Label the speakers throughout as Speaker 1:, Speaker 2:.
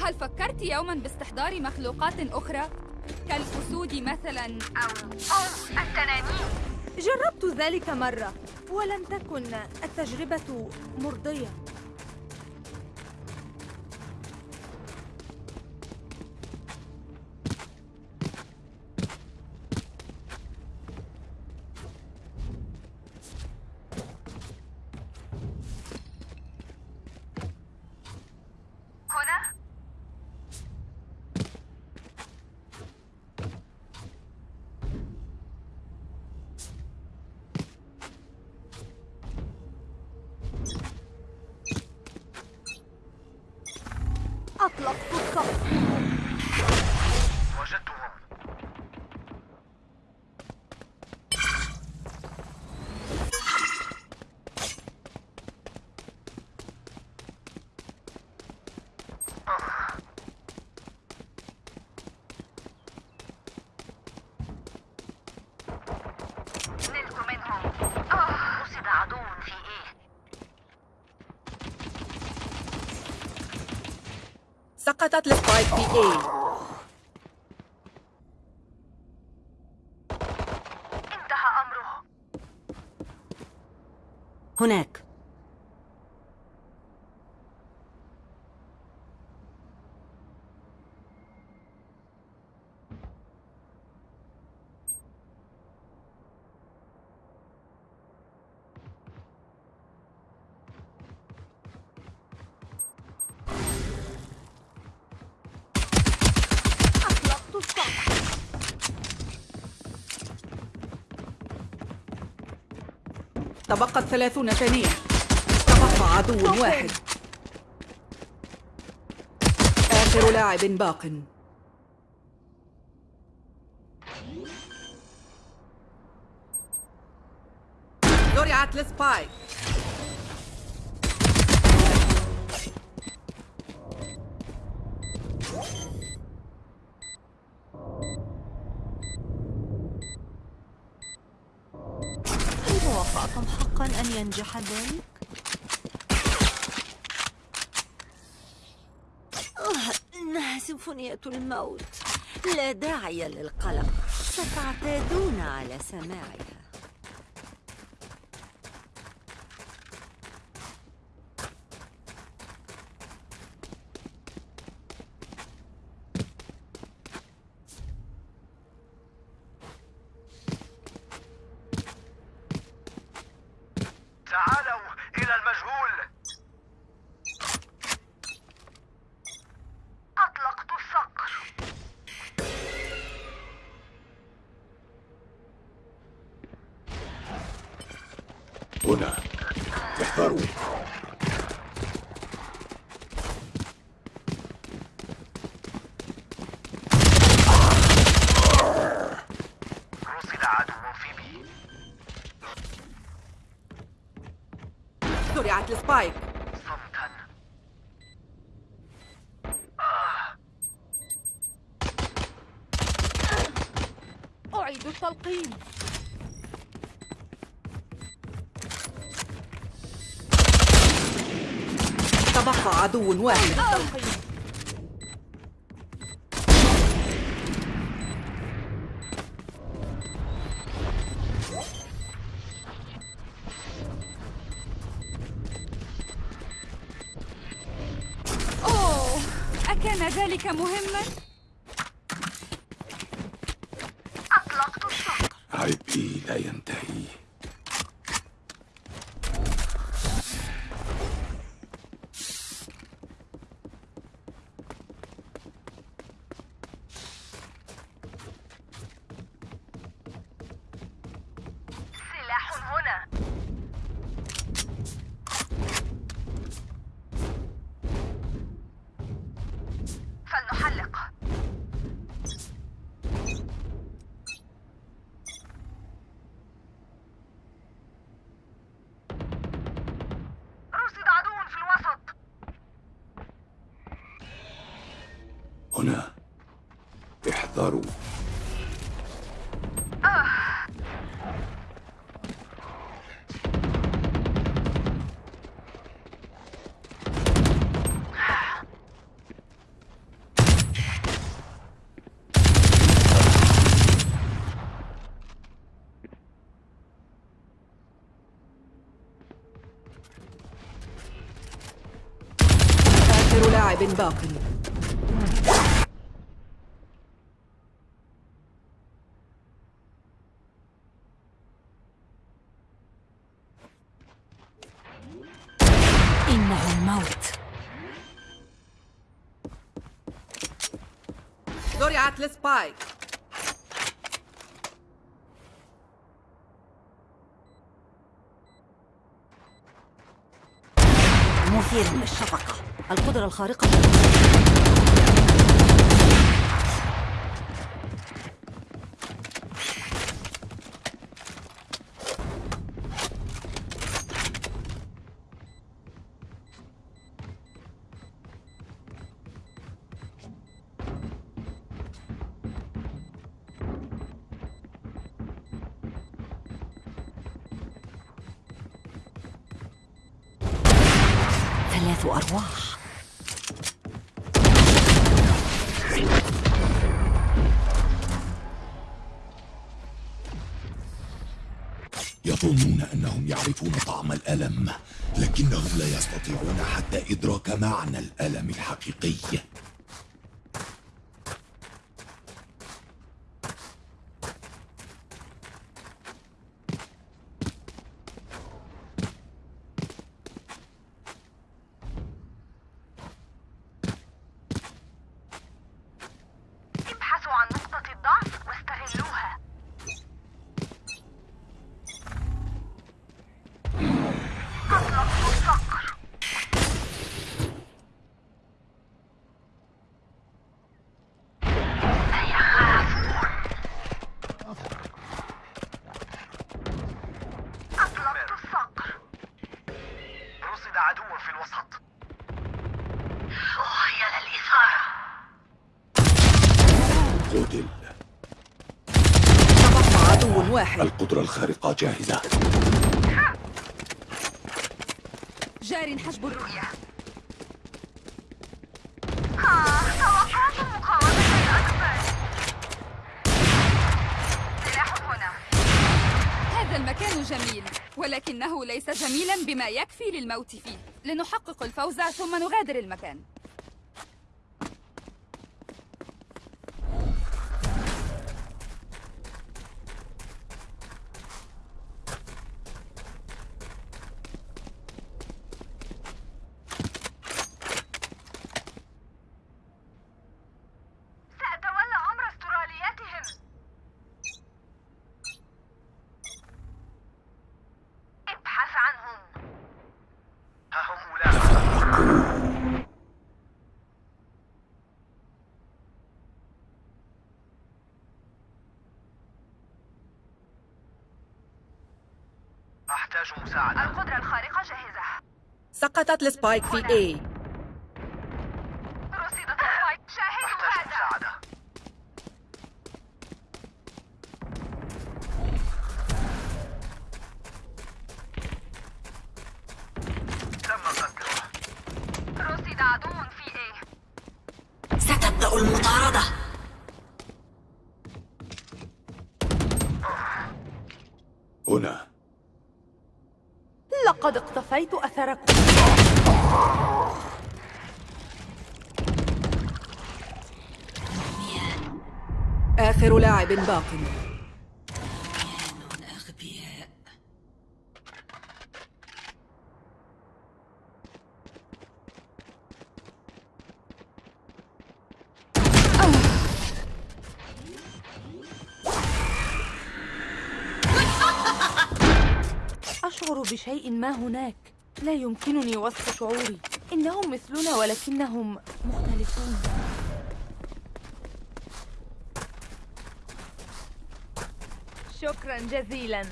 Speaker 1: هل فكرت يوما باستحضار مخلوقات أخرى؟ كالأسود مثلا
Speaker 2: أو أو التنانين
Speaker 3: جربت ذلك مرة ولم تكن التجربة مرضية
Speaker 2: 블럭 부터
Speaker 4: سقطت السبايك في اي
Speaker 2: انتهى أمره
Speaker 4: هناك
Speaker 3: أطلقت الصف
Speaker 4: تبقت ثلاثون ثانية. تبقى عدو. واحد. آخر لاعب باق. زرعت السبايك.
Speaker 5: حقا أن ينجح ذلك؟ إنها سيمفونية الموت. لا داعي للقلق. ستعتادون على سماعها
Speaker 6: هنا احذروا
Speaker 7: عدو
Speaker 4: واحد.
Speaker 1: أوه أكان ذلك مهما؟
Speaker 2: أطلقت الصقر
Speaker 6: عبئي لا ينتهي.
Speaker 4: لاعب باق.
Speaker 5: إنه الموت.
Speaker 4: زرعت السبايك
Speaker 5: مثير للشفقة. القدرة الخارقة.
Speaker 6: يعرفون طعم الألم لكنهم لا يستطيعون حتى إدراك معنى الألم الحقيقي
Speaker 2: ابحثوا عن نقطة الضعف واستغلوها أطلقوا الصقر أطلقت الصقر
Speaker 7: رصد عدو في الوسط
Speaker 2: خيل الإثارة
Speaker 6: قتل
Speaker 4: تبقى عدو واحد
Speaker 6: القدرة جاهزة.
Speaker 1: جار حجب الرؤية.
Speaker 2: توقعت أكبر سلاح هنا
Speaker 1: هذا المكان جميل ولكنه ليس جميلا بما يكفي للموت فيه. لنحقق الفوز ثم نغادر المكان
Speaker 2: سأتولى أمر استرالياتهم ابحث عنهم
Speaker 7: ها هم أولئك أحتاج مساعدة
Speaker 2: القدرة الخارقة جاهزة.
Speaker 4: سقطت السبايك في A.
Speaker 2: رصيدة شاهدوا
Speaker 7: أحتاج
Speaker 2: هذا.
Speaker 7: مساعدة. تم قتله
Speaker 2: رصد عدو في إيه
Speaker 5: ستبدأ المطاردة.
Speaker 6: هنا.
Speaker 3: اقتفيت أثركم.
Speaker 4: آخر لاعب باق
Speaker 3: أشعر بشيء ما هناك. لا يمكنني وصف شعوري. إنهم مثلنا ولكنهم مختلفون. شكرا جزيلا.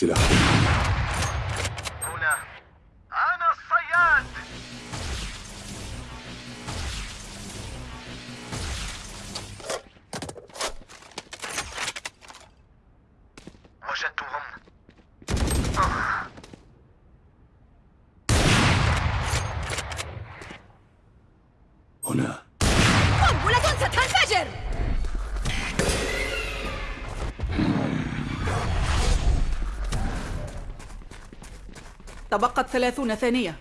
Speaker 1: C'est là.
Speaker 4: تبقت ثلاثون ثانية.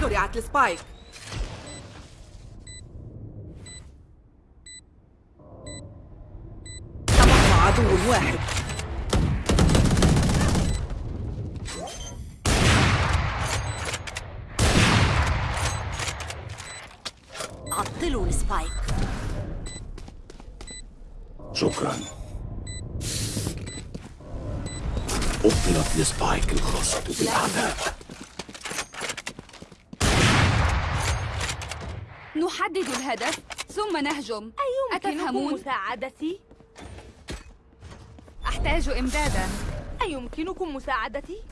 Speaker 4: زرعت السبايك. تبقى عدو واحد.
Speaker 1: نحدد الهدف ثم نهجم
Speaker 3: أيمكنكم
Speaker 1: أتفهمون؟
Speaker 3: مساعدتي؟
Speaker 1: أحتاج إمدادا
Speaker 3: أيمكنكم مساعدتي؟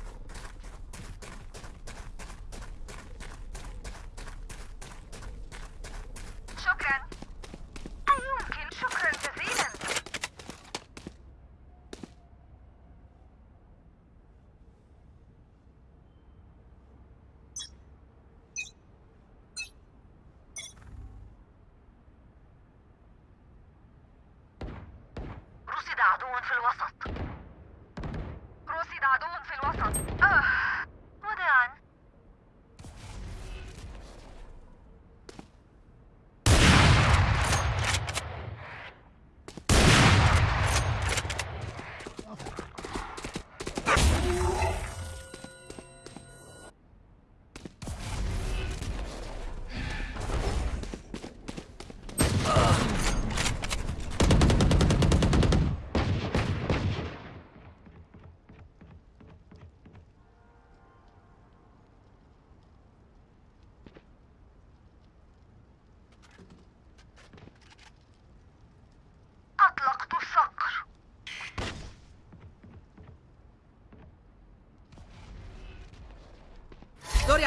Speaker 2: في الوسط.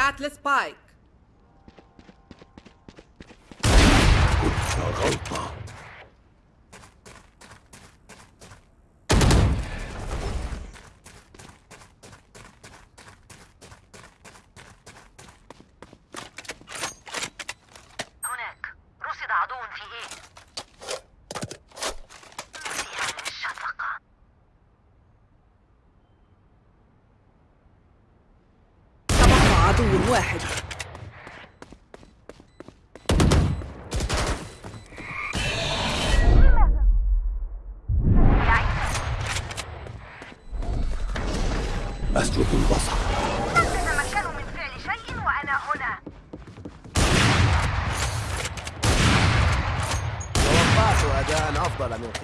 Speaker 8: رجعت لسبايك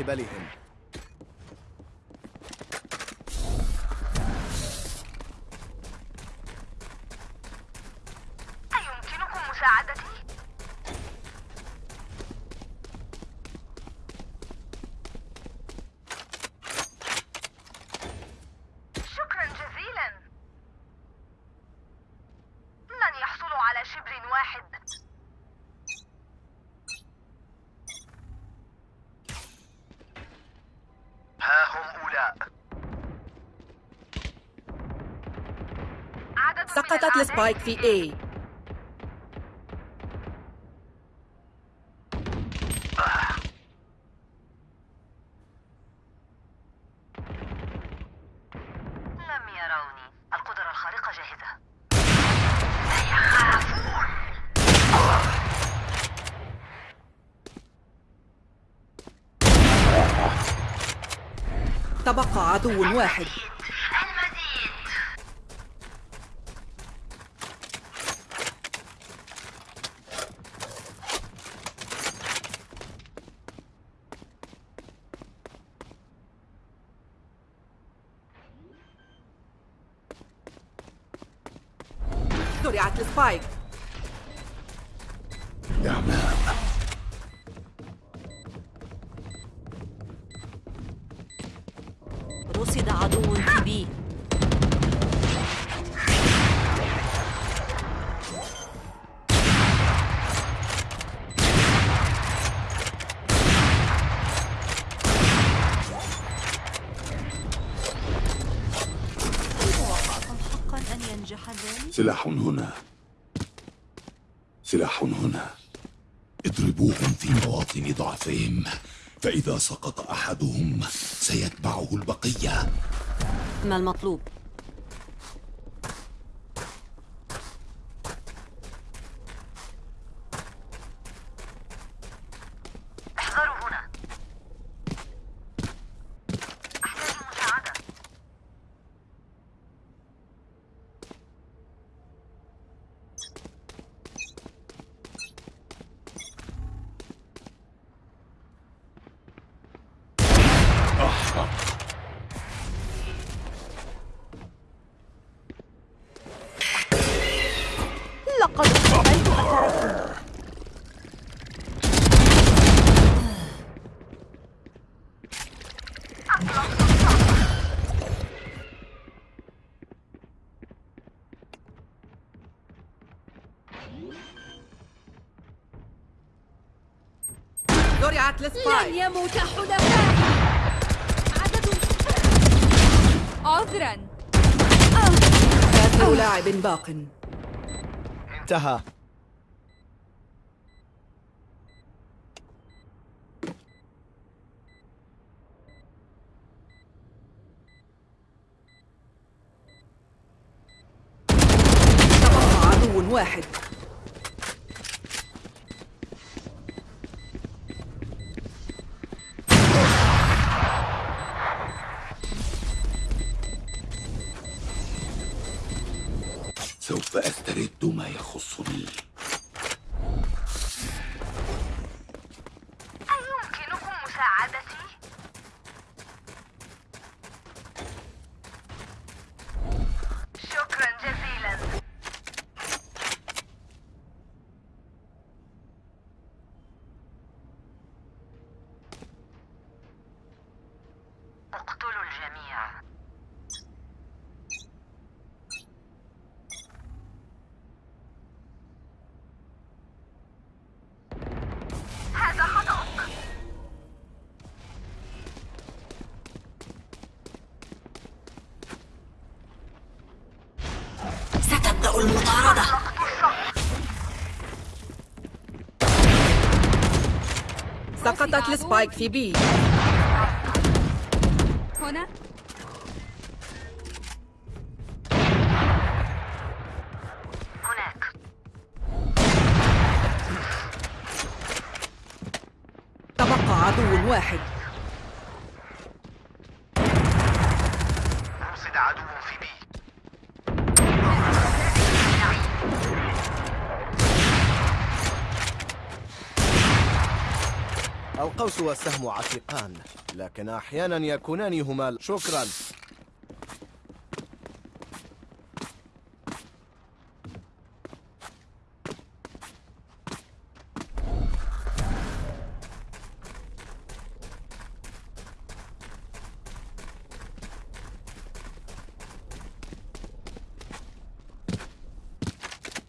Speaker 8: قبلهم
Speaker 4: سقطت السبايك في A عدو واحد.
Speaker 6: سلاح هنا. سلاح هنا. اضربوهم في مواطن ضعفهم. فإذا سقط أحدهم سيتبعه البقية.
Speaker 5: ما المطلوب؟
Speaker 2: احذروا هنا أحتاج مساعدة
Speaker 3: لقد اختفيت أثركم
Speaker 4: زرعت السبايك
Speaker 1: يموت حلفائي عدد عذرا.
Speaker 4: آخر لاعب باق.
Speaker 8: انتهى.
Speaker 4: واحد. سقطت السبايك في بي.
Speaker 1: هنا؟
Speaker 8: والسهم عتيقان لكن أحيانا يكونان هما شكرا.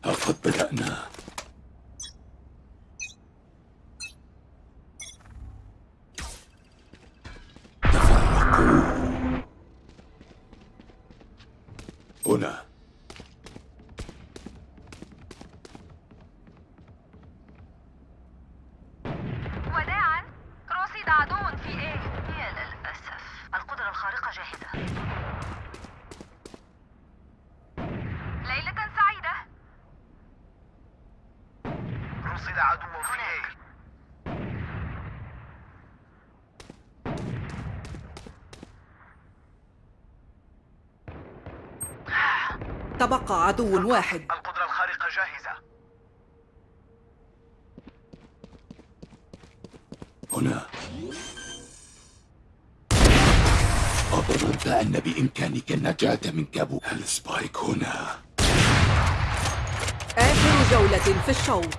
Speaker 6: لقد بدأنا تفرقوا هنا
Speaker 2: وداعا رصد عدو في إيه يا للأسف القدرة الخارقة جاهزة ليلة سعيدة
Speaker 7: رصد عدو في اي
Speaker 4: تبقى عدو واحد.
Speaker 7: القدرة الخارقة جاهزة.
Speaker 6: هنا. أظننت أن بإمكانك النجاة من كابو. السبايك هنا؟
Speaker 4: جولة في الشوط.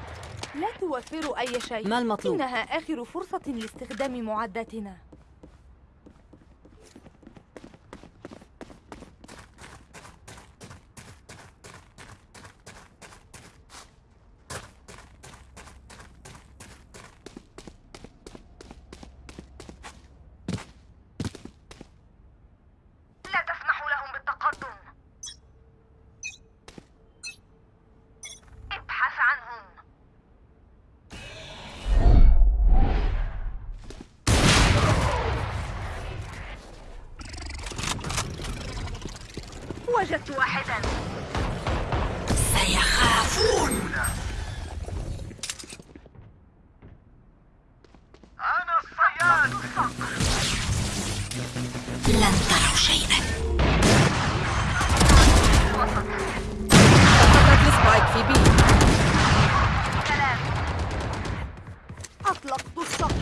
Speaker 3: لا توفروا أي شيء.
Speaker 5: ما المطلوب؟
Speaker 3: إنها آخر فرصة لاستخدام معداتنا. أطلقت الصقر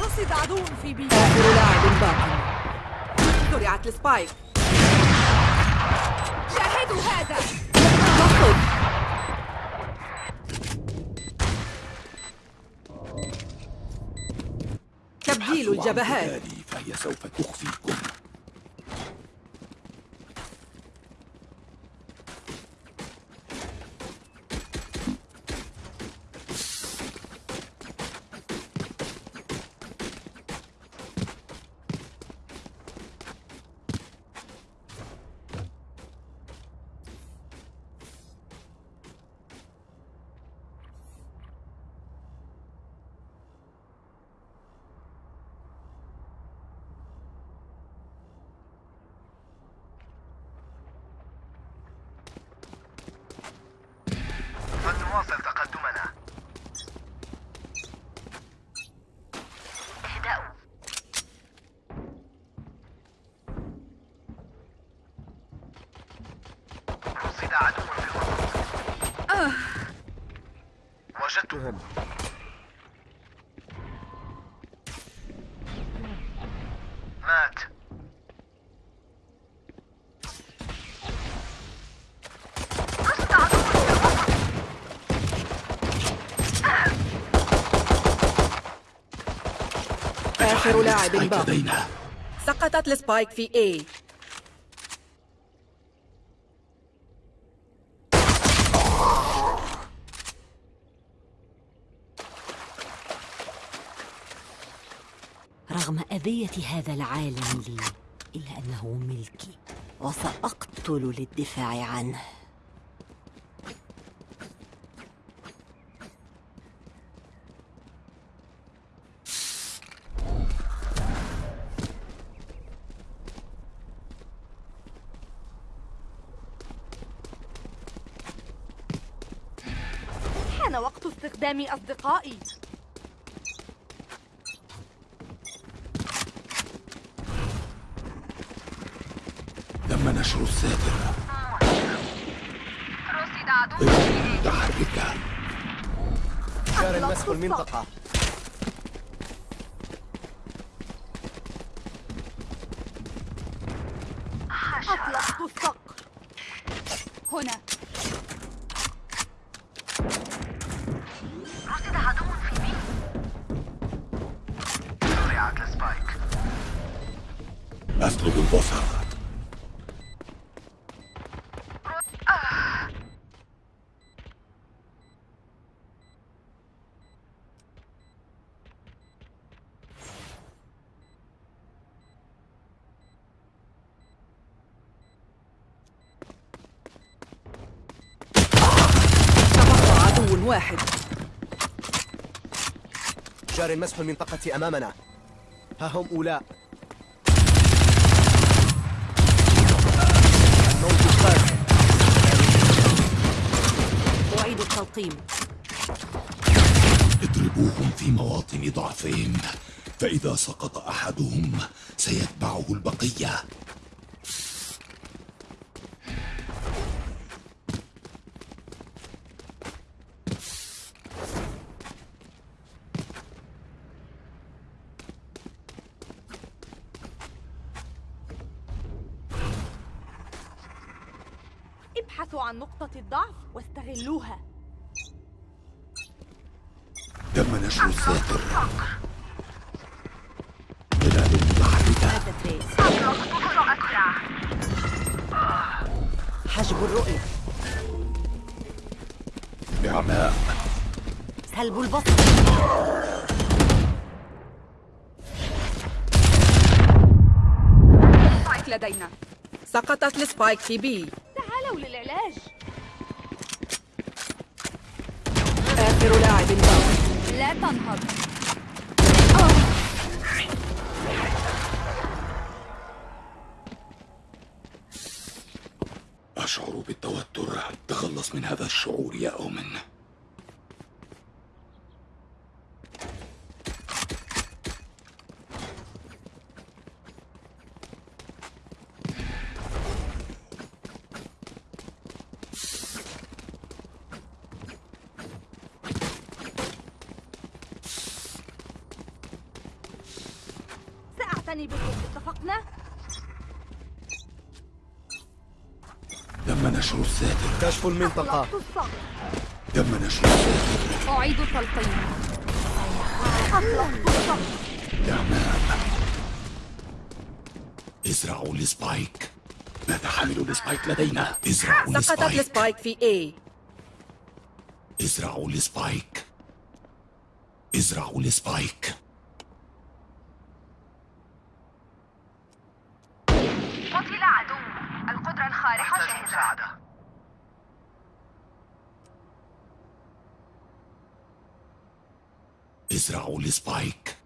Speaker 3: رصد عدو في بي.
Speaker 4: آخر لاعب باق زرعت السبايك.
Speaker 1: شاهدوا هذا.
Speaker 4: تخرج تبديل الجبهات.
Speaker 6: فهي سوف تخفيكم.
Speaker 7: وجدتهم مات.
Speaker 4: آخر لاعب
Speaker 6: spike
Speaker 4: باق
Speaker 6: لدينا.
Speaker 4: سقطت ال spike في A.
Speaker 5: أذية هذا العالم لي إلا أنه ملكي وسأقتل للدفاع عنه.
Speaker 3: حان وقت استخدام أصدقائي.
Speaker 6: تم نشر الساتر
Speaker 2: رصد عدو
Speaker 6: متحركة
Speaker 8: جار مسح المنطقة
Speaker 3: أطلقت الصقر
Speaker 1: هنا
Speaker 2: رصد عدو في بي
Speaker 7: زرعت السبايك
Speaker 6: أسلب البصر
Speaker 4: تبقى عدو واحد
Speaker 8: جار مسح المنطقة أمامنا. ها هم أولاء. الموت قادم
Speaker 5: أعيد التلقيم.
Speaker 6: اضربوهم في مواطن ضعفهم فإذا سقط أحدهم سيتبعه البقية.
Speaker 3: واستغلوها
Speaker 6: تم نشر الساتر ظلال متحركة
Speaker 5: حجب الرؤية.
Speaker 6: بعماء
Speaker 5: سلب البصر.
Speaker 1: سبايك لدينا.
Speaker 4: سقطت السبايك في بي.
Speaker 3: تعالوا للعلاج.
Speaker 4: آخر لاعب باق
Speaker 1: لا تنهض.
Speaker 6: أشعر بالتوتر. تخلص من هذا الشعور يا أومن
Speaker 3: سأعتني بكم اتفقنا؟
Speaker 6: تم نشر الساتر
Speaker 8: كشف المنطقة
Speaker 6: تم نشر
Speaker 1: أعيد
Speaker 3: الصقر
Speaker 6: بعماء ازرعوا ال Spike مات حامل ال Spike لدينا؟ ازرعوا
Speaker 4: سقطت
Speaker 6: ال
Speaker 4: Spike ال Spike في A.
Speaker 6: ازرعوا ال Spike ازرعوا ال Spike
Speaker 2: قتل عدو القدرة الخارقة
Speaker 7: أحتاج
Speaker 2: جاهزة
Speaker 7: مساعدة
Speaker 6: ازرعوا
Speaker 7: ال Spike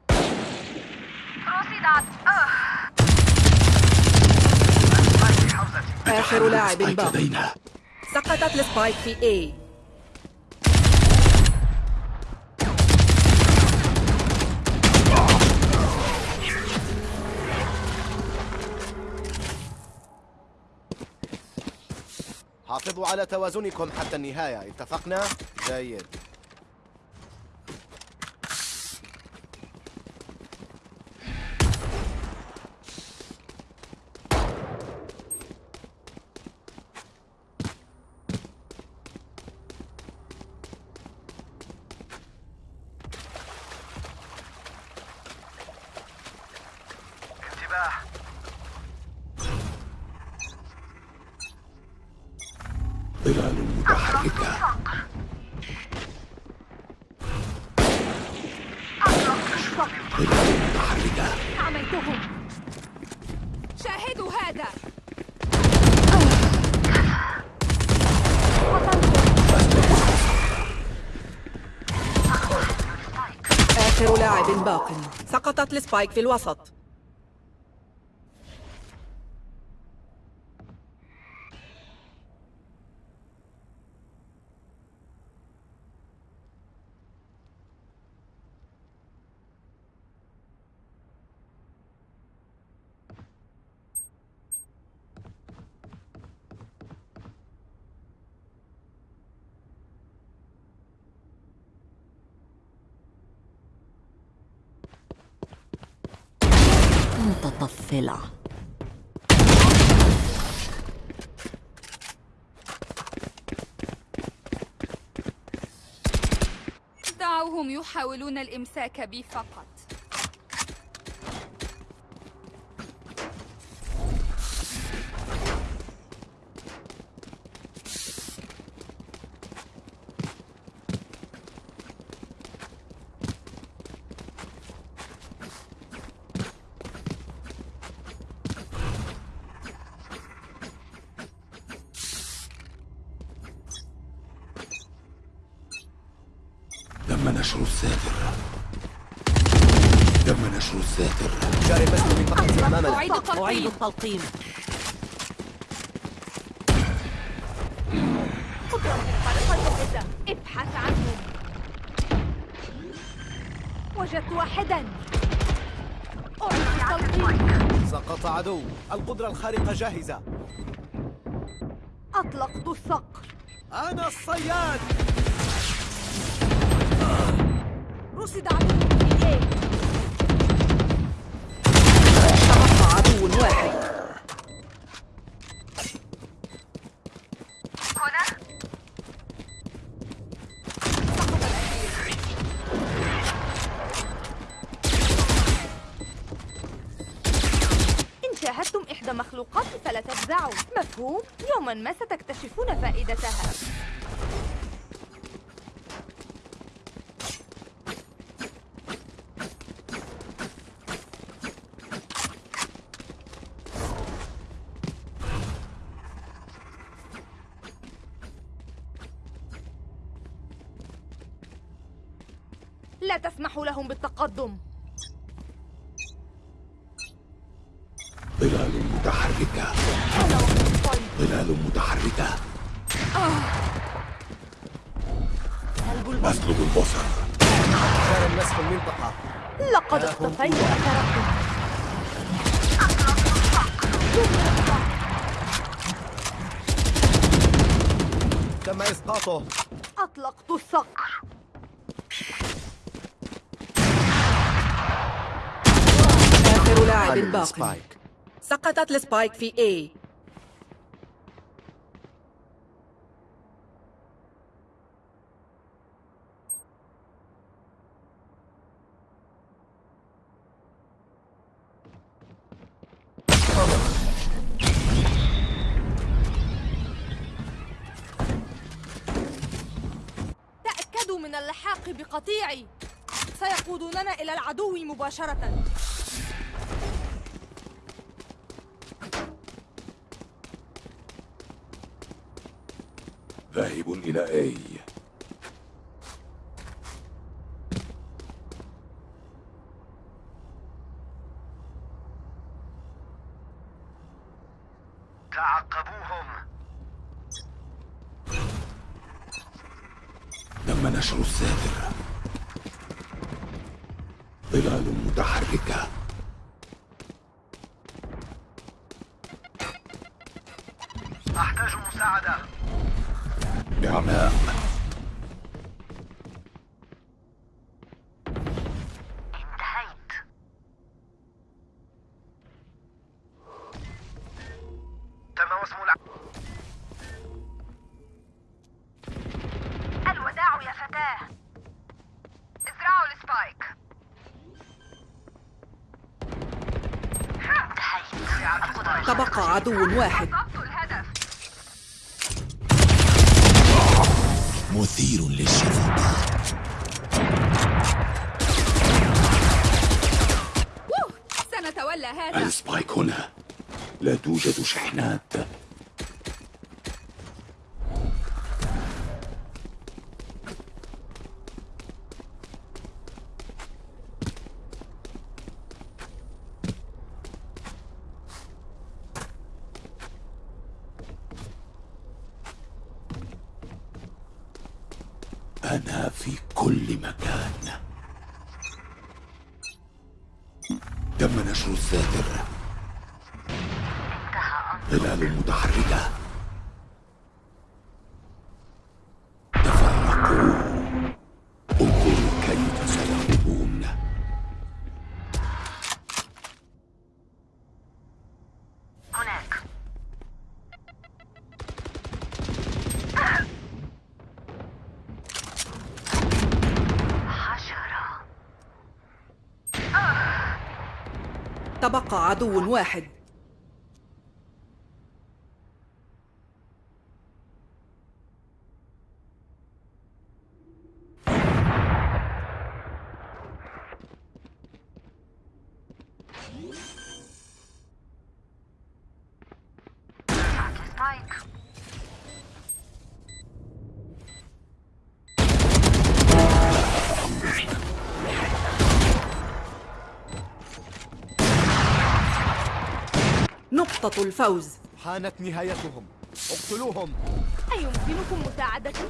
Speaker 4: آخر لاعب باق
Speaker 6: لدينا.
Speaker 4: سقطت ال Spike في A.
Speaker 8: حافظوا على توازنكم حتى النهاية. اتفقنا؟ جيد
Speaker 7: انتباه
Speaker 6: ظلال متحركة ظلال متحركة
Speaker 3: عميتهم
Speaker 1: شاهدوا هذا
Speaker 4: آخر لاعب باق سقطت السبايك في الوسط.
Speaker 5: متطفلة
Speaker 1: دعوهم يحاولون الإمساك بي فقط
Speaker 6: تم نشر الساتر. تم نشر الساتر.
Speaker 8: جاري بس منطقة أمامنا
Speaker 1: أعيد
Speaker 5: أعيد
Speaker 1: التلقيم.
Speaker 3: قدرة ابحث عنهم وجدت واحدا. أعيد التلقيم.
Speaker 8: سقط عدو. القدرة الخارقة جاهزة.
Speaker 3: أطلقت الصقر
Speaker 8: أنا الصياد.
Speaker 3: رصد عدو في
Speaker 4: إيه عدو واحد شاهدتم إحدى مخلوقاتي
Speaker 3: فلا تفزعوا مفهوم؟ يوما ما ستكتشفون فائدتها. تسمحوا لهم بالتقدم.
Speaker 6: ظلال متحركة. ظلال متحركة.
Speaker 3: سلب البصر.
Speaker 6: أسلب البصر
Speaker 8: كان الناس في المنطقة
Speaker 3: لقد اختفيت أثركم
Speaker 8: تم إسقاطه
Speaker 3: أطلقت الصقر
Speaker 8: السبايك
Speaker 4: سقطت السبايك في A.
Speaker 3: تأكدوا من اللحاق بقطيعي. سيقودوننا إلى العدو مباشرة.
Speaker 2: Guiraei.
Speaker 4: تبقى عدو واحد.
Speaker 6: مثير للشفقة
Speaker 1: ووه سنتولى هذا.
Speaker 6: السبايك هنا. لا توجد شحنات.
Speaker 4: تبقى عدو واحد. نقطة الفوز.
Speaker 8: حانت نهايتهم. اقتلوهم.
Speaker 3: أيمكنكم مساعدتي؟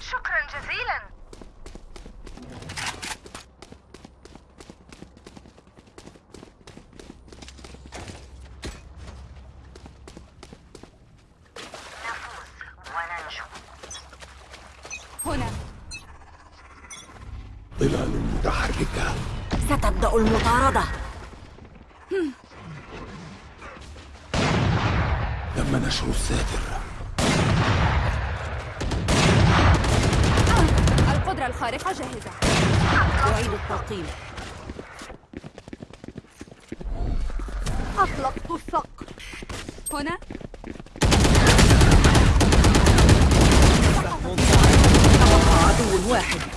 Speaker 2: شكرا جزيلا نفوز وننجو
Speaker 1: هنا
Speaker 6: ظلال متحركة
Speaker 5: ستبدأ المطاردة.
Speaker 6: تم نشر الساتر.
Speaker 1: القدرة الطائرة الخارقة جاهزة.
Speaker 3: أعيد التلقيم. أطلقت الصقر
Speaker 1: هنا.
Speaker 4: عدو واحد.